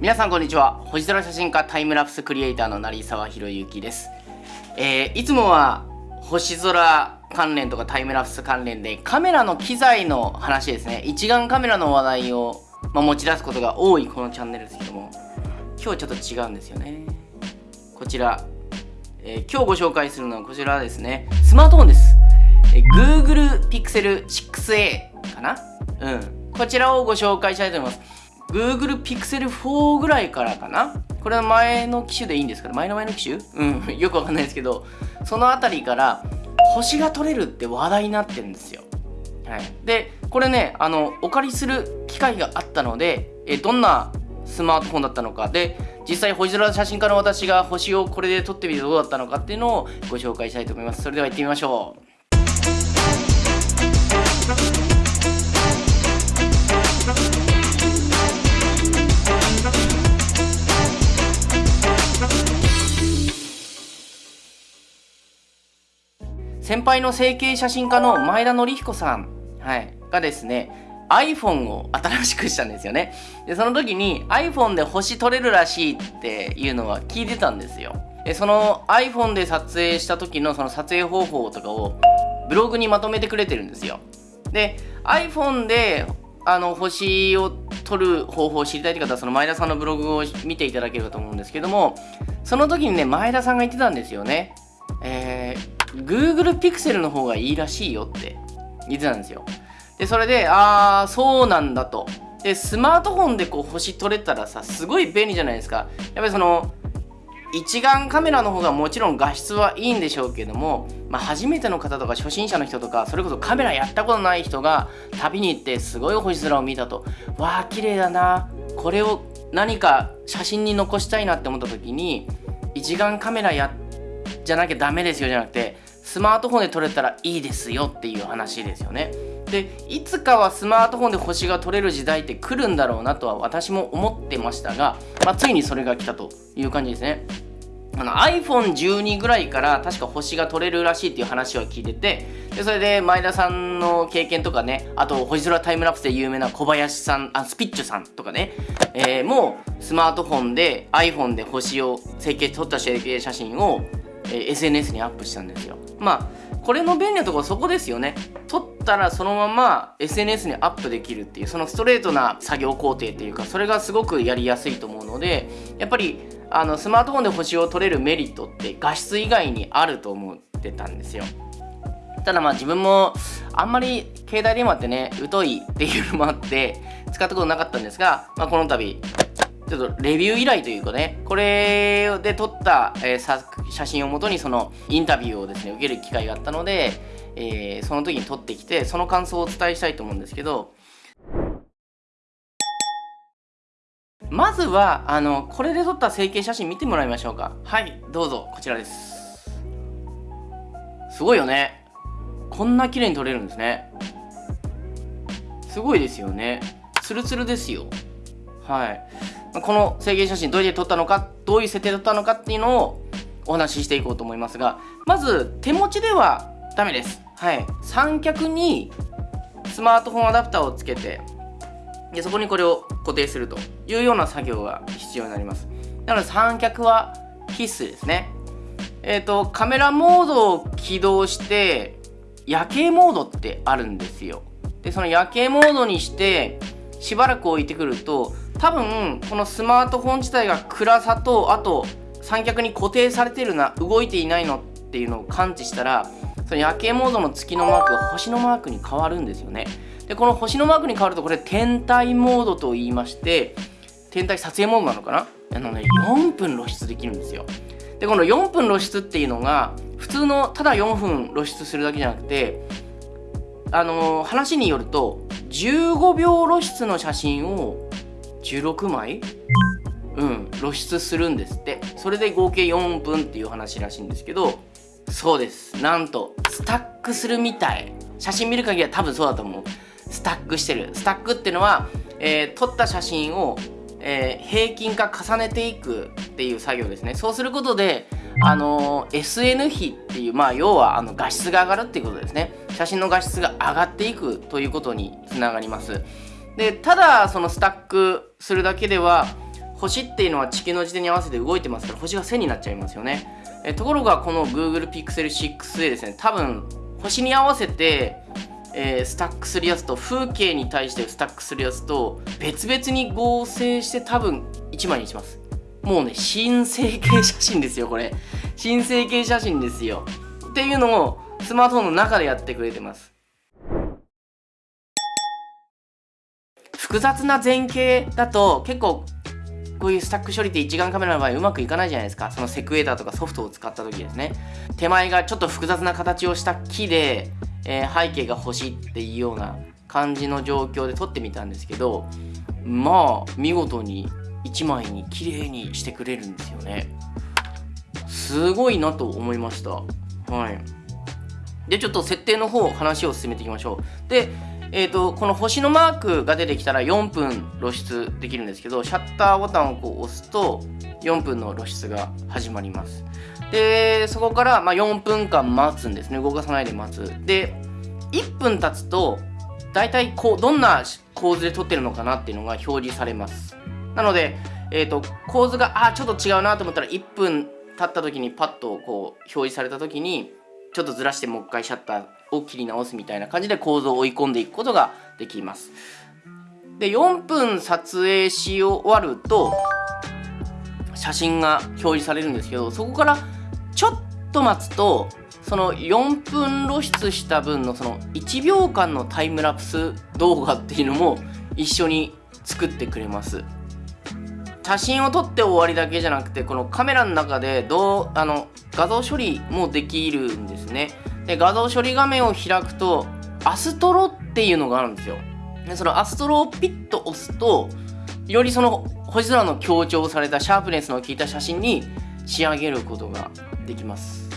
皆さんこんにちは。星空写真家タイムラプスクリエイターの成沢宏之です、えー、いつもは星空関連とかタイムラプス関連でカメラの機材の話ですね。一眼カメラの話題を、まあ、持ち出すことが多いこのチャンネルですけども。今日ちょっと違うんですよね。こちら、えー、今日ご紹介するのはこちらですね。スマートフォンです、えー、Google Pixel 6a かな？うん。こちらをご紹介したいと思います。Google Pixel 4ぐらいからかな？これは前の機種でいいんですか前の前の機種？うん、よくわかんないですけど、その辺りから星が撮れるって話題になってるんですよ。はい。で、これね、あの、お借りする機会があったので、えどんなスマートフォンだったのか、で、実際星空写真家の私が星をこれで撮ってみてどうだったのかっていうのをご紹介したいと思います。それでは行ってみましょう。先輩の整形写真家の前田紀彦さん、はい、がですね iPhone を新しくしたんですよね。でその時に iPhone で星撮れるらしいっていうのは聞いてたんですよ。でその iPhone で撮影した時のその撮影方法とかをブログにまとめてくれてるんですよ。で iPhone であの星を撮る方法を知りたいという方はその前田さんのブログを見ていただければと思うんですけどもその時にね前田さんが言ってたんですよね。えー Google Pixel の方がいいらしいよって言ってたんですよ。で、それで、ああ、そうなんだと。で、スマートフォンでこう星撮れたらさ、すごい便利じゃないですか。やっぱりその、一眼カメラの方がもちろん画質はいいんでしょうけども、まあ、初めての方とか初心者の人とかそれこそカメラやったことない人が旅に行ってすごい星空を見たとわあ綺麗だなこれを何か写真に残したいなって思った時に一眼カメラやっじゃなきゃダメですよじゃなくてスマートフォンで撮れたらいいですよっていう話ですよね。でいつかはスマートフォンで星が撮れる時代って来るんだろうなとは私も思ってましたが、まあ、ついにそれが来たという感じですね。iPhone12 ぐらいから確か星が撮れるらしいっていう話は聞いててでそれで前田さんの経験とかねあと星空タイムラプスで有名な小林さんあスピッチュさんとかね、えー、もうスマートフォンで iPhone で星を整形撮った整形写真をえ SNS にアップしたんですよ。まあこれの便利なところそこですよね。撮ったらそのまま SNS にアップできるっていうそのストレートな作業工程っていうかそれがすごくやりやすいと思うのでやっぱりあのスマートフォンで星を撮れるメリットって画質以外にあると思ってたんですよ。ただまあ自分もあんまり携帯電話ってね疎いっていうのもあって使ったことなかったんですが、まあ、この度ちょっとレビュー依頼というかね、これで撮った、えー、写真をもとにそのインタビューをですね、受ける機会があったので、えー、その時に撮ってきて、その感想をお伝えしたいと思うんですけど、まずは、あの、これで撮った整形写真見てもらいましょうか。はい、どうぞ、こちらです。すごいよね。こんな綺麗に撮れるんですね。すごいですよね。ツルツルですよ。はい。この制限写真どうやって撮ったのかどういう設定だったのかっていうのをお話ししていこうと思いますがまず手持ちではダメです。はい。三脚にスマートフォンアダプターをつけてでそこにこれを固定するというような作業が必要になります。なので三脚は必須ですね。えっ、ー、とカメラモードを起動して夜景モードってあるんですよ。でその夜景モードにしてしばらく置いてくると多分このスマートフォン自体が暗さとあと三脚に固定されてるな動いていないのっていうのを感知したらその夜景モードの月のマークが星のマークに変わるんですよね。でこの星のマークに変わるとこれ天体モードと言いまして天体撮影モードなのかな？あのね4分露出できるんですよ。でこの4分露出っていうのが普通のただ4分露出するだけじゃなくてあのー、話によると15秒露出の写真を16枚？うん露出するんですって。それで合計4分っていう話らしいんですけどそうです。なんとスタックするみたい。写真見る限りは多分そうだと思う。スタックしてる。スタックっていうのは、えー、撮った写真を、えー、平均化重ねていくっていう作業ですね。そうすることであのー、SN 比っていうまあ要はあの画質が上がるっていうことですね。写真の画質が上がっていくということにつながります。でただそのスタックするだけでは星っていうのは地球の時点に合わせて動いてますから星が線になっちゃいますよね。えところがこの Google Pixel 6でですね多分星に合わせて、えー、スタックするやつと風景に対してスタックするやつと別々に合成して多分1枚にします。もうね新成形写真ですよこれ。新成形写真ですよ。っていうのをスマートフォンの中でやってくれてます。複雑な前景だと結構こういうスタック処理って一眼カメラの場合うまくいかないじゃないですか。そのセクエーターとかソフトを使った時ですね。手前がちょっと複雑な形をした木で、えー、背景が星っていうような感じの状況で撮ってみたんですけどまあ見事に1枚に綺麗にしてくれるんですよね。すごいなと思いました。はい。でちょっと設定の方話を進めていきましょう。でえーと、この星のマークが出てきたら4分露出できるんですけどシャッターボタンをこう押すと4分の露出が始まります。でそこからま4分間待つんですね。動かさないで待つ。で1分経つと大体こうどんな構図で撮ってるのかなっていうのが表示されます。なので、えーと、構図があちょっと違うなと思ったら1分経った時にパッとこう表示された時にちょっとずらしてもう一回シャッターを切り直すみたいな感じで構造を追い込んでいくことができます。で4分撮影し終わると写真が表示されるんですけどそこからちょっと待つとその4分露出した分のその1秒間のタイムラプス動画っていうのも一緒に作ってくれます。写真を撮って終わりだけじゃなくてこのカメラの中でどうあの画像処理もできるんですね。で画像処理画面を開くとアストロっていうのがあるんですよ。でそのアストロをピッと押すとよりその星空の強調されたシャープネスの効いた写真に仕上げることができます。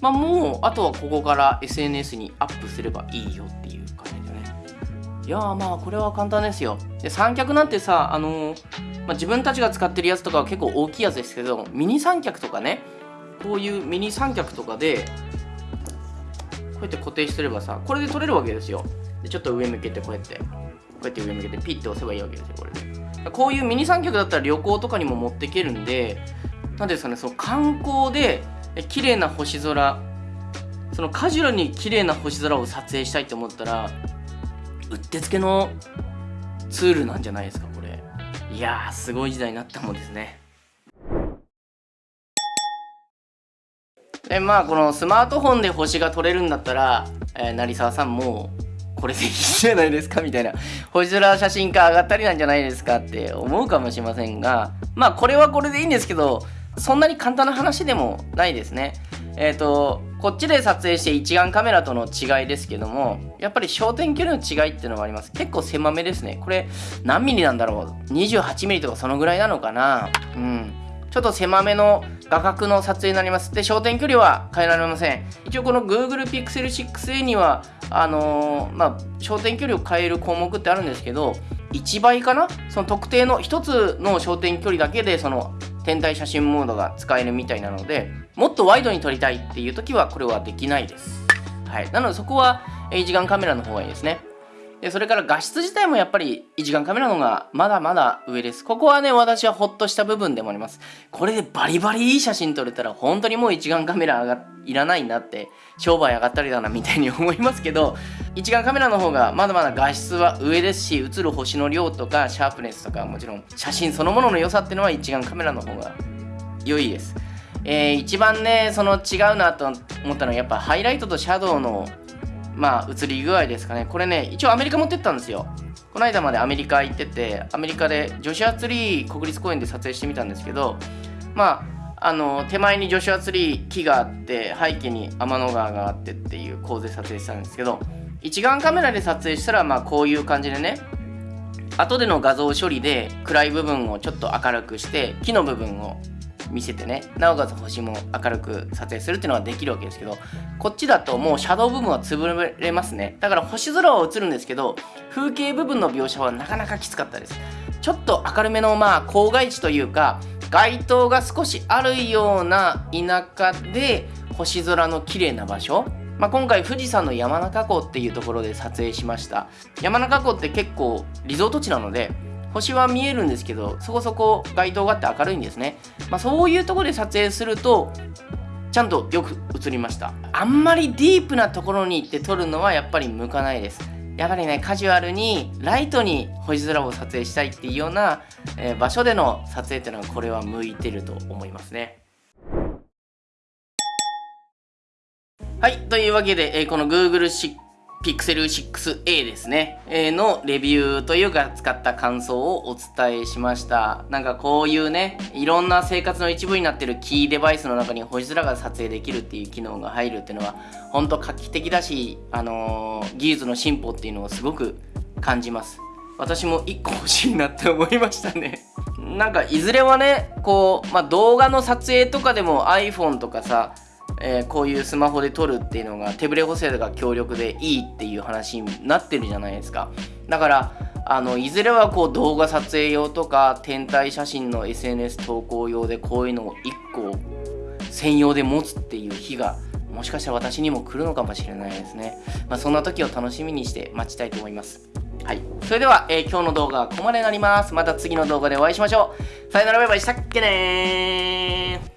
まあもうあとはここから SNS にアップすればいいよっていう感じでね。いやーまあこれは簡単ですよ。で三脚なんてさあのーまあ、自分たちが使ってるやつとかは結構大きいやつですけどミニ三脚とかねこういうミニ三脚とかでこうやって固定してればさこれで撮れるわけですよ。でちょっと上向けてこうやって。こうやって上向けてピッて押せばいいわけですよこれで。こういうミニ三脚だったら旅行とかにも持っていけるんで何ですかねその観光で綺麗な星空そのカジュアルに綺麗な星空を撮影したいと思ったらうってつけのツールなんじゃないですかこれ。いやーすごい時代になったもんですね。でまあこのスマートフォンで星が撮れるんだったら、えー、成沢さんもこれでいいじゃないですかみたいな。星空写真家上がったりなんじゃないですかって思うかもしれませんがまあこれはこれでいいんですけどそんなに簡単な話でもないですね。えっ、ー、とこっちで撮影して一眼カメラとの違いですけどもやっぱり焦点距離の違いっていうのがあります。結構狭めですね。これ何ミリなんだろう？28ミリとかそのぐらいなのかな？うん。ちょっと狭めの画角の撮影になりますで焦点距離は変えられません一応この Google Pixel 6a にはあのー、まあ焦点距離を変える項目ってあるんですけど1倍かな？その特定の1つの焦点距離だけでその天体写真モードが使えるみたいなのでもっとワイドに撮りたいっていう時はこれはできないです。はい、なのでそこは一眼カメラの方がいいですね。でそれから画質自体もやっぱり一眼カメラの方がまだまだ上です。ここはね、私はホッとした部分でもあります。これでバリバリいい写真撮れたら本当にもう一眼カメラがいらないんだって、商売上がったりだなみたいに思いますけど、一眼カメラの方がまだまだ画質は上ですし、映る星の量とかシャープネスとかもちろん写真そのものの良さっていうのは一眼カメラの方が良いです。えー、一番ね、その違うなと思ったのはやっぱハイライトとシャドウのまあ映り具合ですかね。これね一応アメリカ持ってったんですよ。この間までアメリカ行っててアメリカでジョシュアツリー国立公園で撮影してみたんですけどまああの手前にジョシュアツリー木があって背景に天の川があってっていう構図で撮影したんですけど一眼カメラで撮影したらまあこういう感じでね後での画像処理で暗い部分をちょっと明るくして木の部分を見せてね。なおかつ星も明るく撮影するっていうのはできるわけですけどこっちだともうシャドウ部分は潰れますね。だから星空は映るんですけど風景部分の描写はなかなかきつかったです。ちょっと明るめのまあ郊外地というか街灯が少しあるような田舎で星空の綺麗な場所。まあ、今回富士山の山中湖っていうところで撮影しました。山中湖って結構リゾート地なので星は見えるんですけどそこそこ街灯があって明るいんですね、まあ、そういうとこで撮影するとちゃんとよく映りました。あんまりディープなところに行って撮るのはやっぱり向かないです。やっぱりねカジュアルにライトに星空を撮影したいっていうような、えー、場所での撮影っていうのはこれは向いてると思いますね。はいというわけで、えー、この Google Pixel 6a ですね、え、のレビューというか使った感想をお伝えしました。なんかこういうねいろんな生活の一部になってるキーデバイスの中に星空が撮影できるっていう機能が入るっていうのは本当画期的だし、あのー、技術の進歩っていうのをすごく感じます。私も1個欲しいなって思いましたね。なんかいずれはねこう、まあ、動画の撮影とかでも iPhone とかさえー、こういうスマホで撮るっていうのが手ブレ補正が強力でいいっていう話になってるじゃないですか。だからあのいずれはこう動画撮影用とか天体写真の SNS 投稿用でこういうのを1個専用で持つっていう日がもしかしたら私にも来るのかもしれないですね、まあ、そんな時を楽しみにして待ちたいと思います。はい。それでは、えー、今日の動画はここまでになります。また次の動画でお会いしましょう。さよならバイバイ。したっけね